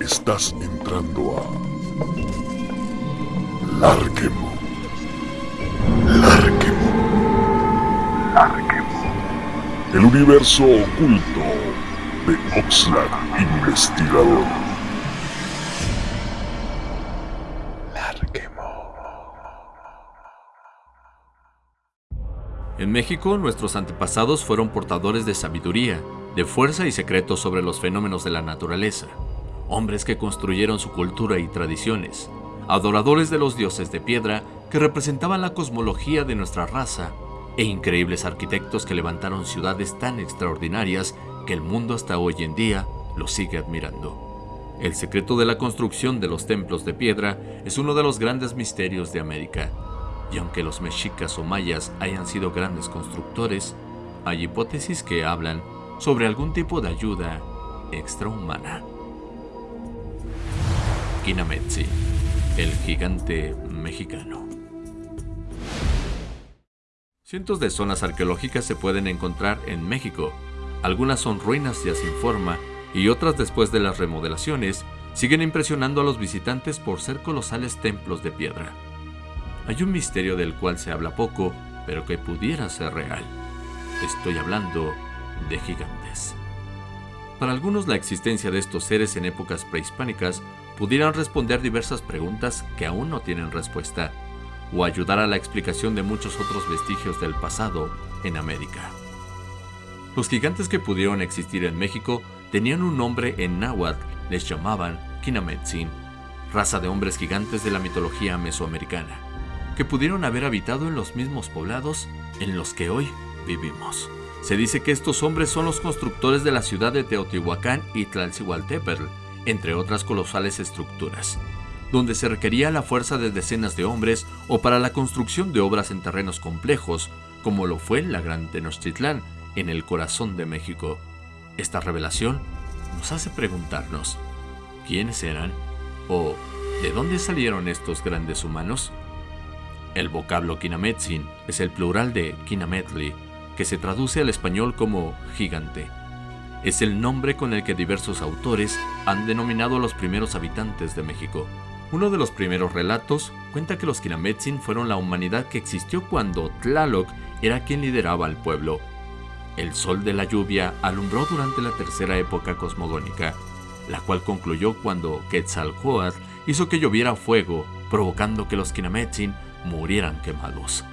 Estás entrando a Larquemo. Larquemo. Larquemo. El universo oculto de Oxlack Investigador. En México, nuestros antepasados fueron portadores de sabiduría, de fuerza y secretos sobre los fenómenos de la naturaleza. Hombres que construyeron su cultura y tradiciones. Adoradores de los dioses de piedra que representaban la cosmología de nuestra raza. E increíbles arquitectos que levantaron ciudades tan extraordinarias que el mundo hasta hoy en día los sigue admirando. El secreto de la construcción de los templos de piedra es uno de los grandes misterios de América y aunque los mexicas o mayas hayan sido grandes constructores, hay hipótesis que hablan sobre algún tipo de ayuda extrahumana. Kinametsi, el gigante mexicano. Cientos de zonas arqueológicas se pueden encontrar en México. Algunas son ruinas ya sin forma y otras después de las remodelaciones siguen impresionando a los visitantes por ser colosales templos de piedra hay un misterio del cual se habla poco, pero que pudiera ser real. Estoy hablando de gigantes. Para algunos la existencia de estos seres en épocas prehispánicas pudieran responder diversas preguntas que aún no tienen respuesta, o ayudar a la explicación de muchos otros vestigios del pasado en América. Los gigantes que pudieron existir en México tenían un nombre en náhuatl, les llamaban Kinametzin, raza de hombres gigantes de la mitología mesoamericana que pudieron haber habitado en los mismos poblados en los que hoy vivimos. Se dice que estos hombres son los constructores de la ciudad de Teotihuacán y Tlalcihualtepetl, entre otras colosales estructuras, donde se requería la fuerza de decenas de hombres o para la construcción de obras en terrenos complejos, como lo fue la Gran Tenochtitlán, en el corazón de México. Esta revelación nos hace preguntarnos, ¿quiénes eran? ¿O de dónde salieron estos grandes humanos? El vocablo Kinametsin es el plural de Kinametli, que se traduce al español como gigante. Es el nombre con el que diversos autores han denominado a los primeros habitantes de México. Uno de los primeros relatos cuenta que los Kinametsin fueron la humanidad que existió cuando Tlaloc era quien lideraba al pueblo. El sol de la lluvia alumbró durante la tercera época cosmogónica, la cual concluyó cuando Quetzalcoatl hizo que lloviera fuego, provocando que los Kinametsin murieran quemados.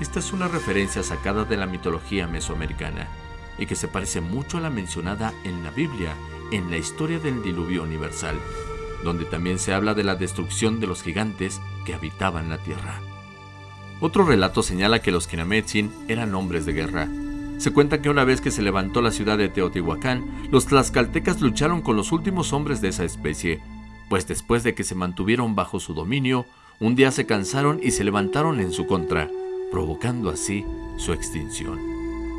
Esta es una referencia sacada de la mitología mesoamericana y que se parece mucho a la mencionada en la Biblia en la historia del diluvio universal, donde también se habla de la destrucción de los gigantes que habitaban la tierra. Otro relato señala que los Kinametsin eran hombres de guerra. Se cuenta que una vez que se levantó la ciudad de Teotihuacán, los tlaxcaltecas lucharon con los últimos hombres de esa especie, pues después de que se mantuvieron bajo su dominio, un día se cansaron y se levantaron en su contra, provocando así su extinción.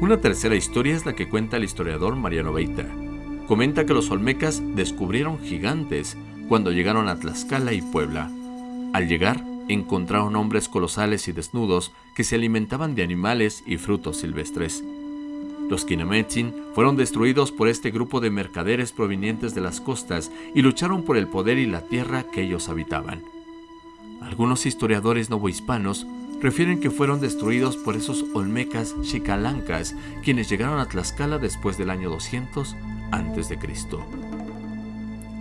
Una tercera historia es la que cuenta el historiador Mariano Beita. Comenta que los olmecas descubrieron gigantes cuando llegaron a Tlaxcala y Puebla. Al llegar, encontraron hombres colosales y desnudos que se alimentaban de animales y frutos silvestres. Los Kinametsin fueron destruidos por este grupo de mercaderes provenientes de las costas y lucharon por el poder y la tierra que ellos habitaban. Algunos historiadores novohispanos refieren que fueron destruidos por esos olmecas chicalancas, quienes llegaron a Tlaxcala después del año 200 a.C.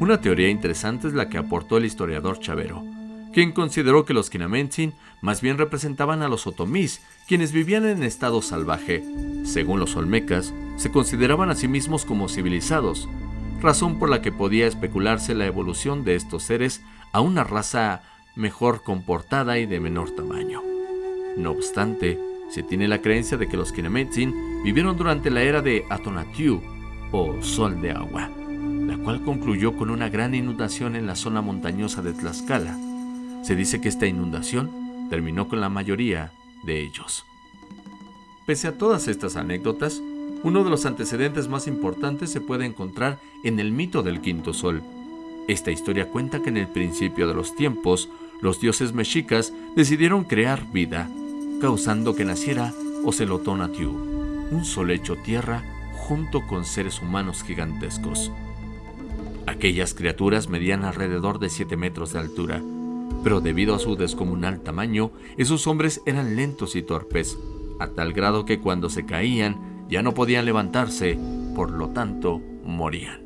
Una teoría interesante es la que aportó el historiador Chavero, quien consideró que los Kinamentsin más bien representaban a los otomís, quienes vivían en estado salvaje. Según los olmecas, se consideraban a sí mismos como civilizados, razón por la que podía especularse la evolución de estos seres a una raza mejor comportada y de menor tamaño. No obstante, se tiene la creencia de que los Kinametsin vivieron durante la era de Atonatiu, o Sol de Agua, la cual concluyó con una gran inundación en la zona montañosa de Tlaxcala. Se dice que esta inundación terminó con la mayoría de ellos. Pese a todas estas anécdotas, uno de los antecedentes más importantes se puede encontrar en el mito del quinto sol. Esta historia cuenta que en el principio de los tiempos, los dioses mexicas decidieron crear vida, causando que naciera Ocelotonatiu, un sol hecho tierra junto con seres humanos gigantescos. Aquellas criaturas medían alrededor de 7 metros de altura, pero debido a su descomunal tamaño, esos hombres eran lentos y torpes, a tal grado que cuando se caían ya no podían levantarse, por lo tanto morían.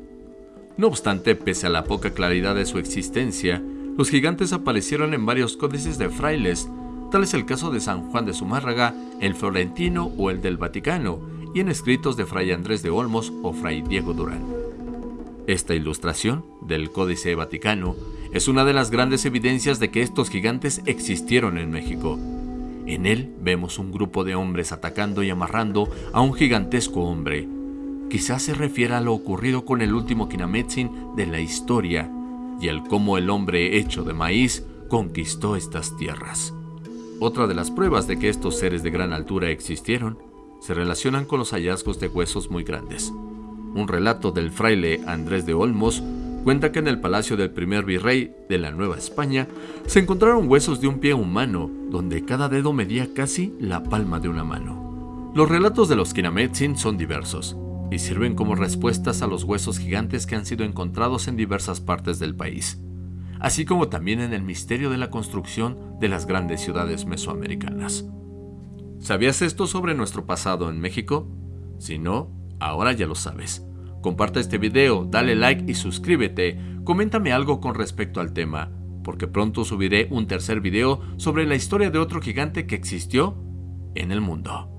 No obstante, pese a la poca claridad de su existencia, los gigantes aparecieron en varios códices de frailes, tal es el caso de San Juan de Zumárraga, el florentino o el del Vaticano, y en escritos de Fray Andrés de Olmos o Fray Diego Durán. Esta ilustración del Códice Vaticano es una de las grandes evidencias de que estos gigantes existieron en México. En él vemos un grupo de hombres atacando y amarrando a un gigantesco hombre. Quizás se refiera a lo ocurrido con el último Kinametsin de la historia y el cómo el hombre hecho de maíz conquistó estas tierras. Otra de las pruebas de que estos seres de gran altura existieron se relacionan con los hallazgos de huesos muy grandes. Un relato del fraile Andrés de Olmos cuenta que en el palacio del primer virrey de la Nueva España se encontraron huesos de un pie humano, donde cada dedo medía casi la palma de una mano. Los relatos de los Kinametsin son diversos y sirven como respuestas a los huesos gigantes que han sido encontrados en diversas partes del país, así como también en el misterio de la construcción de las grandes ciudades mesoamericanas. ¿Sabías esto sobre nuestro pasado en México? Si no, ahora ya lo sabes. Comparte este video, dale like y suscríbete. Coméntame algo con respecto al tema, porque pronto subiré un tercer video sobre la historia de otro gigante que existió en el mundo.